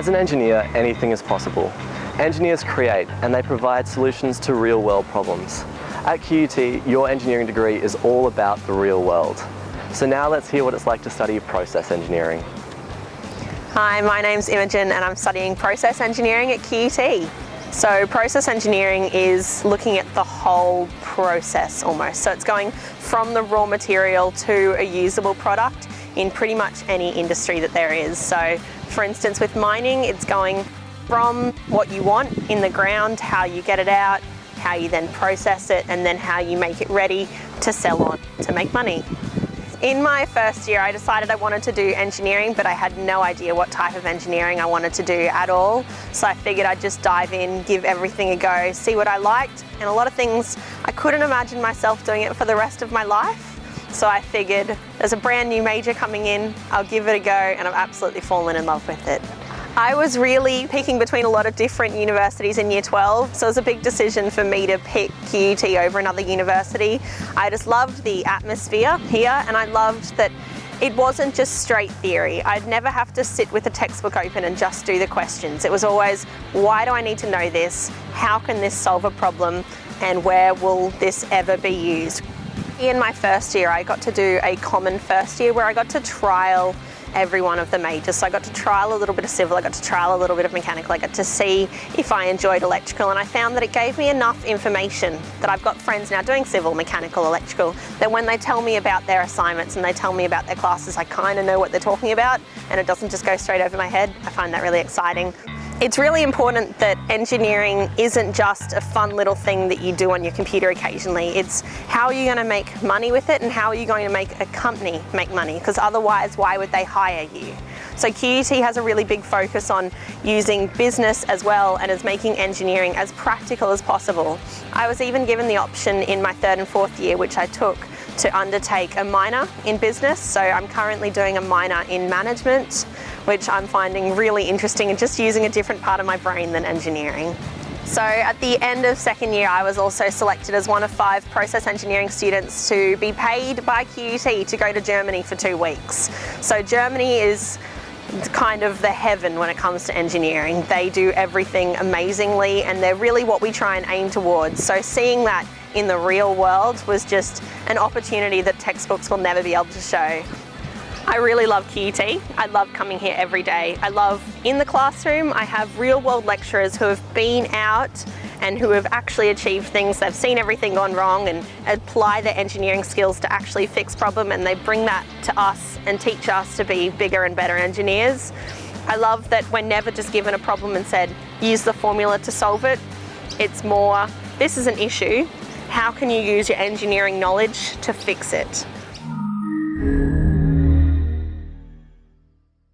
As an engineer, anything is possible. Engineers create and they provide solutions to real world problems. At QUT, your engineering degree is all about the real world. So now let's hear what it's like to study process engineering. Hi, my name's Imogen and I'm studying process engineering at QUT. So process engineering is looking at the whole process almost. So it's going from the raw material to a usable product in pretty much any industry that there is. So for instance, with mining, it's going from what you want in the ground, how you get it out, how you then process it, and then how you make it ready to sell on to make money. In my first year, I decided I wanted to do engineering, but I had no idea what type of engineering I wanted to do at all. So I figured I'd just dive in, give everything a go, see what I liked. And a lot of things, I couldn't imagine myself doing it for the rest of my life. So I figured there's a brand new major coming in, I'll give it a go, and I've absolutely fallen in love with it. I was really picking between a lot of different universities in year 12, so it was a big decision for me to pick QUT over another university. I just loved the atmosphere here and I loved that it wasn't just straight theory. I'd never have to sit with a textbook open and just do the questions. It was always, why do I need to know this? How can this solve a problem? And where will this ever be used? In my first year, I got to do a common first year where I got to trial every one of the majors. So I got to trial a little bit of civil, I got to trial a little bit of mechanical, I got to see if I enjoyed electrical and I found that it gave me enough information that I've got friends now doing civil, mechanical, electrical, that when they tell me about their assignments and they tell me about their classes, I kind of know what they're talking about and it doesn't just go straight over my head. I find that really exciting. It's really important that engineering isn't just a fun little thing that you do on your computer occasionally. It's how are you going to make money with it and how are you going to make a company make money because otherwise why would they hire you? So QUT has a really big focus on using business as well and is making engineering as practical as possible. I was even given the option in my third and fourth year which I took to undertake a minor in business. So I'm currently doing a minor in management which I'm finding really interesting and just using a different part of my brain than engineering. So at the end of second year, I was also selected as one of five process engineering students to be paid by QUT to go to Germany for two weeks. So Germany is kind of the heaven when it comes to engineering. They do everything amazingly and they're really what we try and aim towards. So seeing that in the real world was just an opportunity that textbooks will never be able to show. I really love QUT. I love coming here every day. I love in the classroom, I have real world lecturers who have been out and who have actually achieved things. They've seen everything gone wrong and apply their engineering skills to actually fix problem and they bring that to us and teach us to be bigger and better engineers. I love that we're never just given a problem and said, use the formula to solve it. It's more, this is an issue. How can you use your engineering knowledge to fix it?